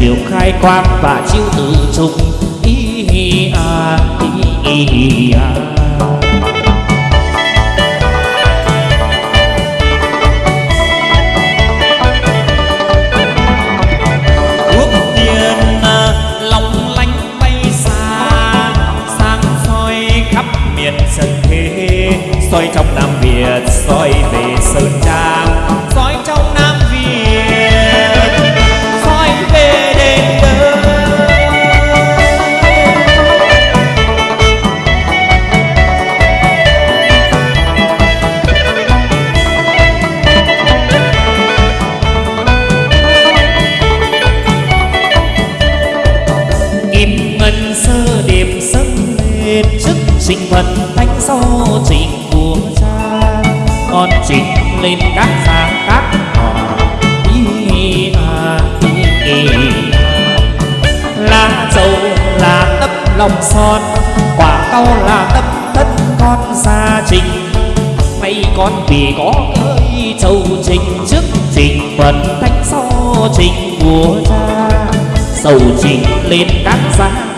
chiều khai quang và chiêu tự trùng. Hi hi a hi hi a. À, soi trong Nam Việt, soi về Phật thánh sau trình của cha. Con trình lên các sáng các họ, Ý à ý ý à. dầu là tấm lòng son, Quả cau là tấm tất con gia trình. Nay con vì có ơi châu trình trước trình Phật thánh sau trình của cha. Sầu trình lên các sáng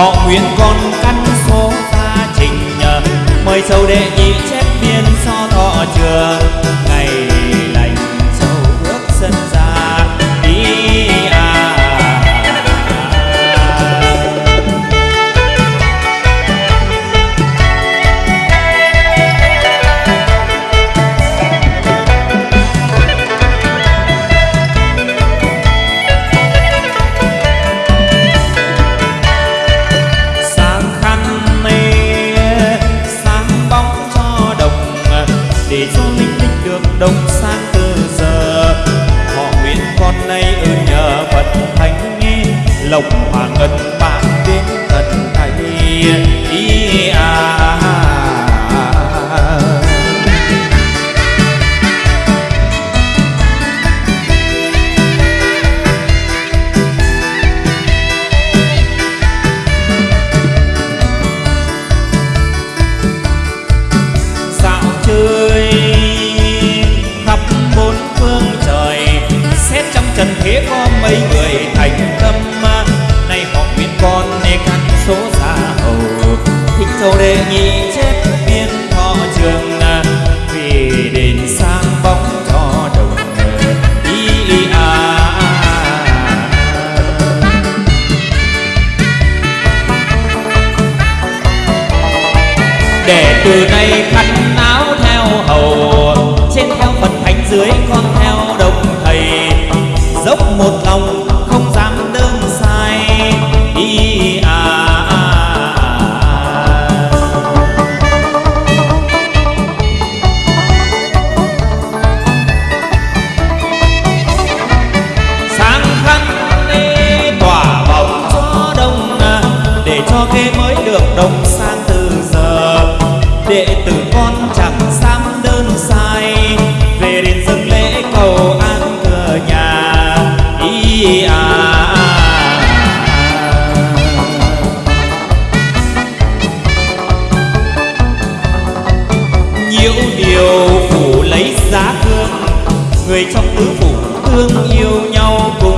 họ nguyện con căn số gia trình mời sâu đệ nhị chép biên so thọ trường. dòng hòa ngân mang đến tận này good night. người trong tứ phủ thương yêu nhau cùng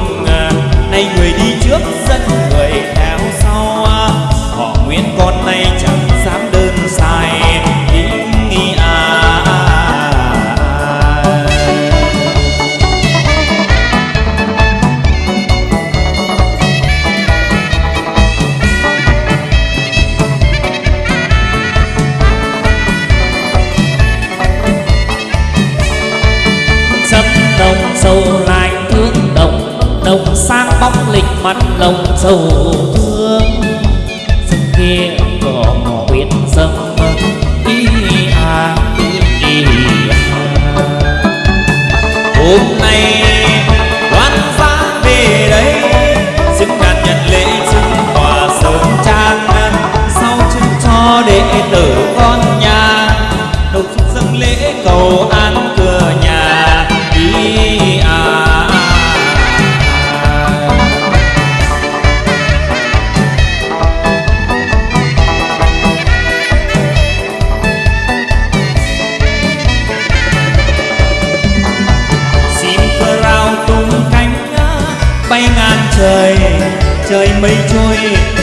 mắt lòng sầu thương. Sông kia cỏ mỏ biển sông ý trời trời mây trôi.